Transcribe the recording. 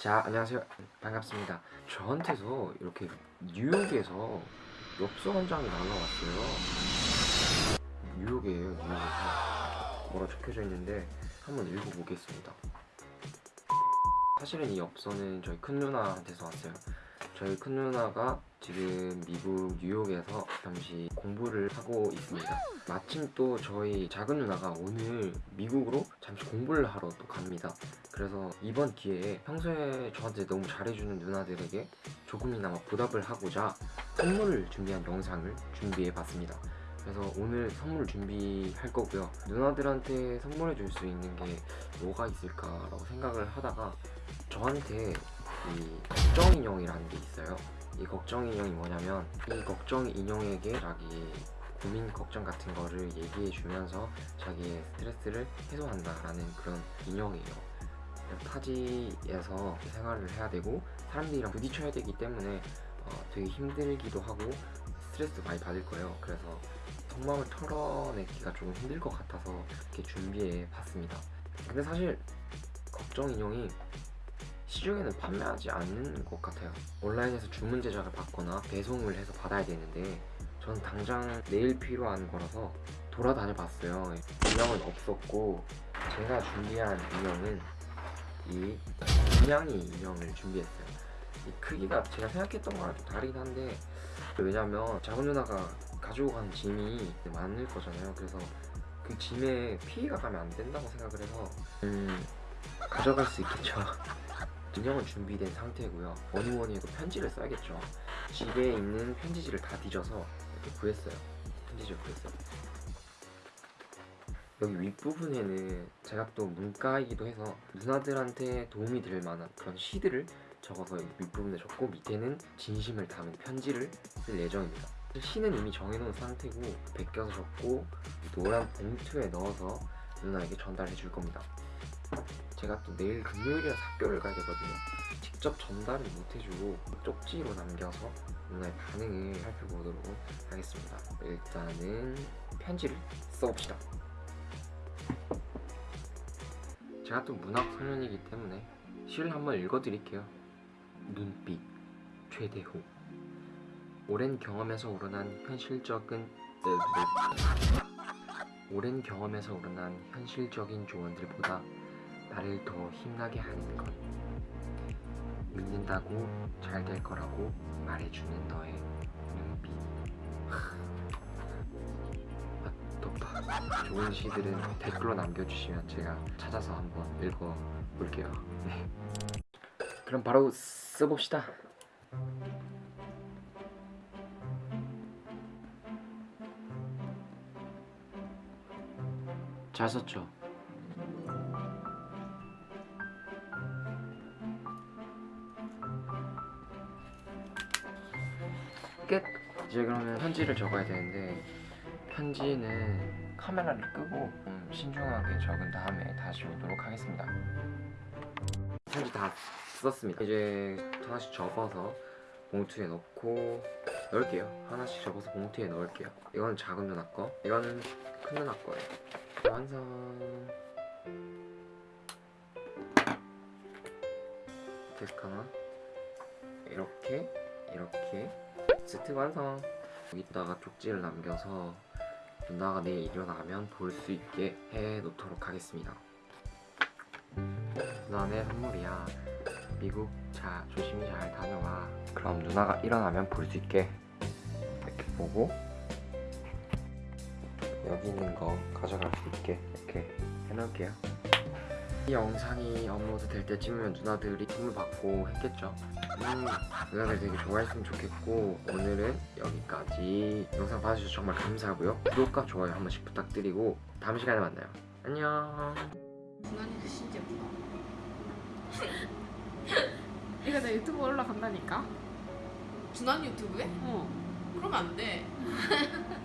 자 안녕하세요. 반갑습니다. 저한테서 이렇게 뉴욕에서 엽서 한 장이 날라왔어요. 뉴욕이에요 뉴욕에서 뭐라 적혀져 있는데 한번 읽어보겠습니다. 사실은 이 엽서는 저희 큰 누나한테서 왔어요 저희 큰 누나가 지금 미국 뉴욕에서 잠시 공부를 하고 있습니다 마침 또 저희 작은 누나가 오늘 미국으로 잠시 공부를 하러 또 갑니다 그래서 이번 기회에 평소에 저한테 너무 잘해주는 누나들에게 조금이나마 보답을 하고자 선물을 준비한 영상을 준비해봤습니다. 그래서 오늘 선물 준비할 거고요. 누나들한테 선물해 줄 수 있는 게 뭐가 있을까라고 생각을 하다가 저한테 이 걱정 인형이라는 게 있어요. 이 걱정 인형이 뭐냐면 이 걱정 인형에게 자기 고민 걱정 같은 거를 얘기해 주면서 자기의 스트레스를 해소한다라는 그런 인형이에요. 타지에서 생활을 해야 되고 사람들이랑 부딪혀야 되기 때문에 어, 되게 힘들기도 하고 스트레스 많이 받을 거예요. 그래서 속마음을 털어내기가 조금 힘들 것 같아서 이렇게 준비해 봤습니다. 근데 사실 걱정 인형이 시중에는 판매하지 않는 것 같아요. 온라인에서 주문 제작을 받거나 배송을 해서 받아야 되는데 저는 당장 내일 필요한 거라서 돌아다녀 봤어요. 인형은 없었고 제가 준비한 인형은 이 분양이 인형을 준비했어요. 이 크기가 제가 생각했던 거랑 좀 다르긴 한데 왜냐면 작은 누나가 가지고 간 짐이 많을 거잖아요. 그래서 그 짐에 피해가 가면 안 된다고 생각을 해서 음 가져갈 수 있겠죠. 인형은 준비된 상태고요. 뭐니 뭐니 해도 편지를 써야겠죠. 집에 있는 편지지를 다 뒤져서 이렇게 구했어요. 편지지를 구했어요. 여기 윗부분에는 제가 또 문과이기도 해서 누나들한테 도움이 될 만한 그런 시들을 적어서 윗부분에 적고 밑에는 진심을 담은 편지를 쓸 예정입니다. 시는 이미 정해놓은 상태고 베껴서 적고 노란 봉투에 넣어서 누나에게 전달해 줄 겁니다. 제가 또 내일 금요일이라 학교를 가야 되거든요. 직접 전달은 못 해주고 쪽지로 남겨서 누나의 반응을 살펴보도록 하겠습니다. 일단은 편지를 써봅시다. 제가 또 문학 소년이기 때문에 시를 한번 읽어드릴게요. 눈빛 최대호 오랜 경험에서 우러난 현실적인. 오랜 경험에서 우러난 현실적인 조언들보다 나를 더 힘나게 하는 것 믿는다고 잘 될 거라고 말해주는 너의 눈빛 아, 덥다 좋은 시들은 댓글로 남겨주시면 제가 찾아서 한번 읽어볼게요 네. 그럼 바로 써봅시다 잘 썼죠? 끝! 이제 그러면 편지를 적어야 되는데 편지는 카메라를 끄고 음, 신중하게 적은 다음에 다시 오도록 하겠습니다. 편지 다 썼습니다. 이제 하나씩 접어서 봉투에 넣고 넣을게요. 하나씩 접어서 봉투에 넣을게요. 이거는 작은 누나 거? 이거는 큰 누나 거예요. 완성. 데스크 하나 이렇게 이렇게 세트 완성. 여기다가 쪽지를 남겨서 누나가 내일 일어나면 볼 수 있게 해 놓도록 하겠습니다. 누나의 선물이야. 미국 자 조심히 잘 다녀와. 그럼 누나가 일어나면 볼 수 있게 이렇게 보고 여기 있는 거 가져갈 수 있게 이렇게 해놓을게요. 이 영상이 업로드 될 때쯤이면 누나들이 선물 받고 했겠죠 음, 누나들 되게 좋아했으면 좋겠고 오늘은 여기까지 영상 봐주셔서 정말 감사하고요 구독과 좋아요 한 번씩 부탁드리고 다음 시간에 만나요 안녕 준환이도 진짜 예쁘다. 이거 내 유튜브 올라간다니까? 준환 유튜브에? 어. 그러면 안 돼.